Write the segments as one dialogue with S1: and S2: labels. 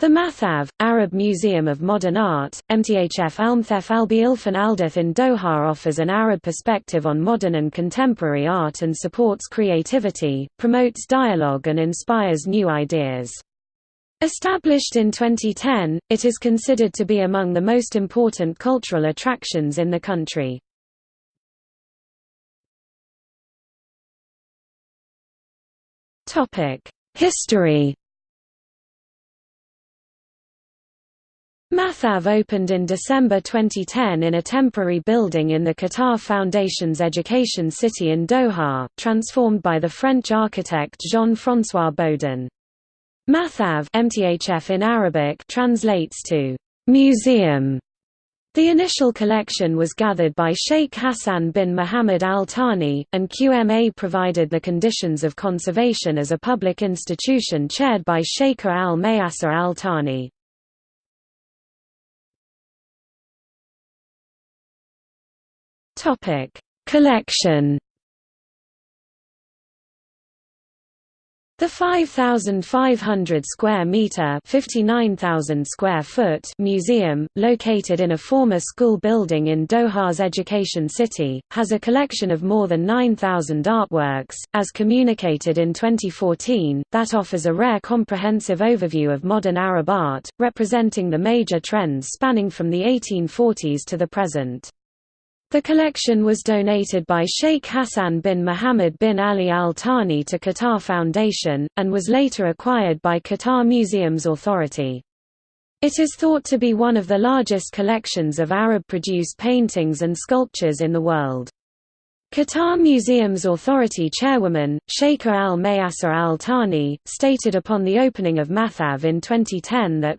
S1: The Mathaf, Arab Museum of Modern Art, MTHF Almthef Albi Ilfan Aldath in Doha offers an Arab perspective on modern and contemporary art and supports creativity, promotes dialogue and inspires new ideas. Established in 2010, it is considered to be among the most important cultural attractions in the country. History Mathaf opened in December 2010 in a temporary building in the Qatar Foundation's Education City in Doha, transformed by the French architect Jean-François Bodin. Mathaf MTHF in Arabic translates to museum. The initial collection was gathered by Sheikh Hassan bin Muhammad Al Thani, and QMA provided the conditions of conservation as a public institution chaired by Sheikh Al Mayassa Al Thani. Topic: Collection. The 5,500 square meter (59,000 square foot) museum, located in a former school building in Doha's Education City, has a collection of more than 9,000 artworks, as communicated in 2014, that offers a rare comprehensive overview of modern Arab art, representing the major trends spanning from the 1840s to the present. The collection was donated by Sheikh Hassan bin Mohammed bin Ali Al Thani to Qatar Foundation, and was later acquired by Qatar Museums Authority. It is thought to be one of the largest collections of Arab-produced paintings and sculptures in the world. Qatar Museums Authority chairwoman, Sheikh Al Mayassa Al Thani, stated upon the opening of Mathaf in 2010 that,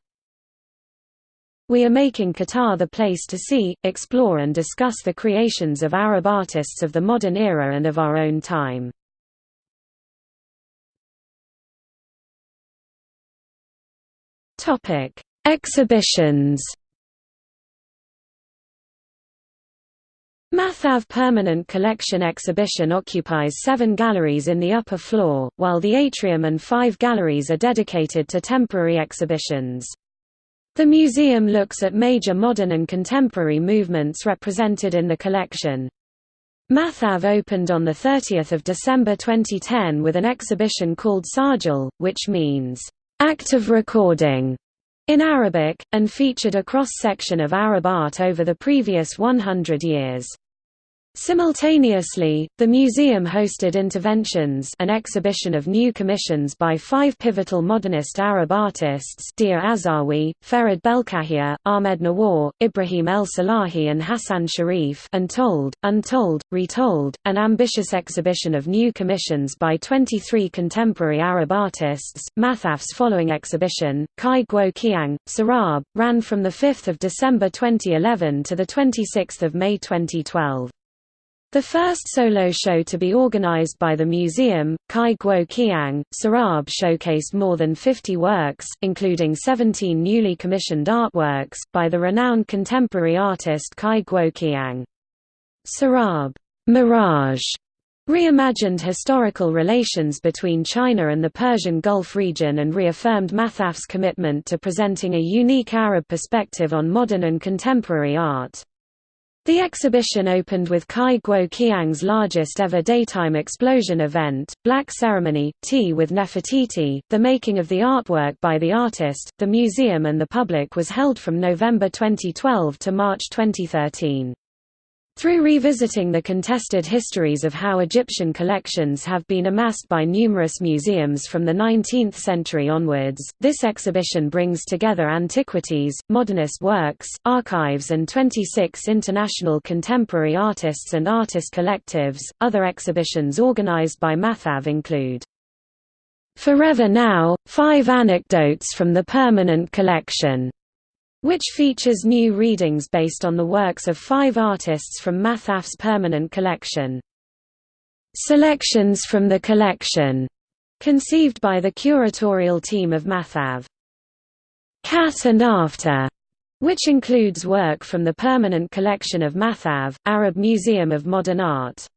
S1: we are making Qatar the place to see, explore and discuss the creations of Arab artists of the modern era and of our own time. Exhibitions Mathaf Permanent Collection exhibition occupies seven galleries in the upper floor, while the atrium and five galleries are dedicated to temporary exhibitions. The museum looks at major modern and contemporary movements represented in the collection. Mathaf opened on 30 December 2010 with an exhibition called Sajjil, which means, "...active recording", in Arabic, and featured a cross-section of Arab art over the previous 100 years. Simultaneously, the museum hosted Interventions an exhibition of new commissions by five pivotal modernist Arab artists Dia Azzawi, Farid Belkahia, Ahmed Nawar, Ibrahim El Salahi and Hassan Sharif Untold, Untold, Retold, an ambitious exhibition of new commissions by 23 contemporary Arab artists. Mathaf's following exhibition, Cai Guo-Qiang, Sarab, ran from 5 December 2011 to 26 May 2012. The first solo show to be organized by the museum, Cai Guo-Qiang, Sarab showcased more than 50 works, including 17 newly commissioned artworks, by the renowned contemporary artist Cai Guo-Qiang. Sarab Mirage reimagined historical relations between China and the Persian Gulf region and reaffirmed Mathaf's commitment to presenting a unique Arab perspective on modern and contemporary art. The exhibition opened with Cai Guo-Qiang's largest ever daytime explosion event, Black Ceremony, Tea with Nefertiti. The making of the artwork by the artist, the museum and the public was held from November 2012 to March 2013. Through revisiting the contested histories of how Egyptian collections have been amassed by numerous museums from the 19th century onwards, this exhibition brings together antiquities, modernist works, archives, and 26 international contemporary artists and artist collectives. Other exhibitions organized by Mathaf include Forever Now Five Anecdotes from the Permanent Collection which features new readings based on the works of five artists from Mathaf's permanent collection. Selections from the collection, conceived by the curatorial team of Mathaf. Cat and After, which includes work from the permanent collection of Mathaf, Arab Museum of Modern Art.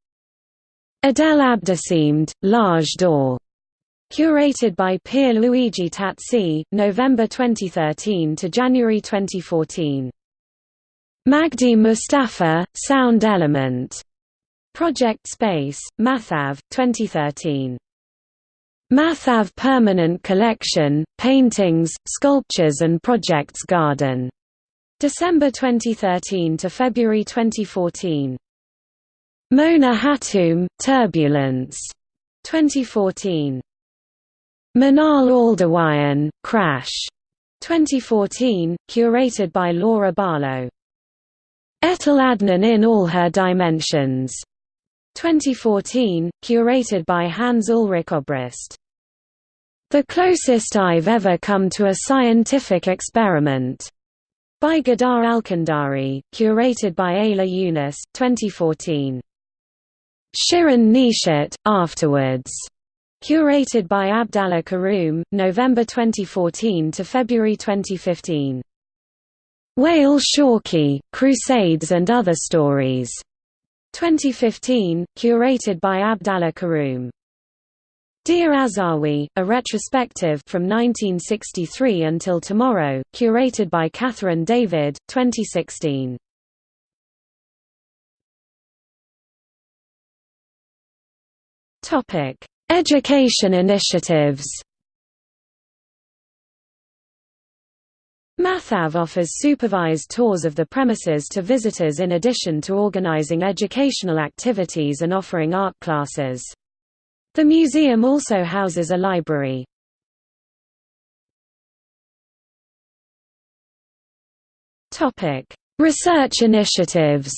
S1: Adel Abdessemed, L'Age d'Or, Curated by Pier Luigi Tazzi, November 2013 to January 2014. Magdi Mustafa, Sound Element. Project Space, Mathaf, 2013. Mathaf Permanent Collection, Paintings, Sculptures and Projects Garden. December 2013 to February 2014. Mona Hatoum, Turbulence. 2014. Manal AlDowayan, Crash. 2014, curated by Laura Barlow. Etel Adnan in all her dimensions. 2014, curated by Hans Ulrich Obrist. The closest I've ever come to a scientific experiment. By Ghada Alkandari, curated by Ayla Yunus, 2014. Shirin Neshat, Afterwards. Curated by Abdellah Karroum, November 2014 to February 2015. Wael Shawky, Crusades and Other Stories. 2015, curated by Abdellah Karroum. Dia Azzawi, a retrospective from 1963 until tomorrow, curated by Catherine David, 2016. Topic: Education initiatives Mathaf offers supervised tours of the premises to visitors in addition to organizing educational activities and offering art classes. The museum also houses a library. Research initiatives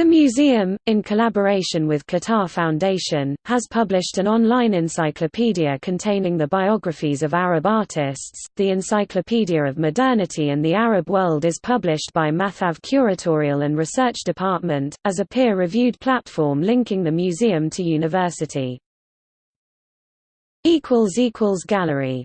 S1: The museum, in collaboration with Qatar Foundation, has published an online encyclopedia containing the biographies of Arab artists. The Encyclopedia of Modernity and the Arab World is published by Mathaf Curatorial and Research Department, as a peer-reviewed platform linking the museum to university. Gallery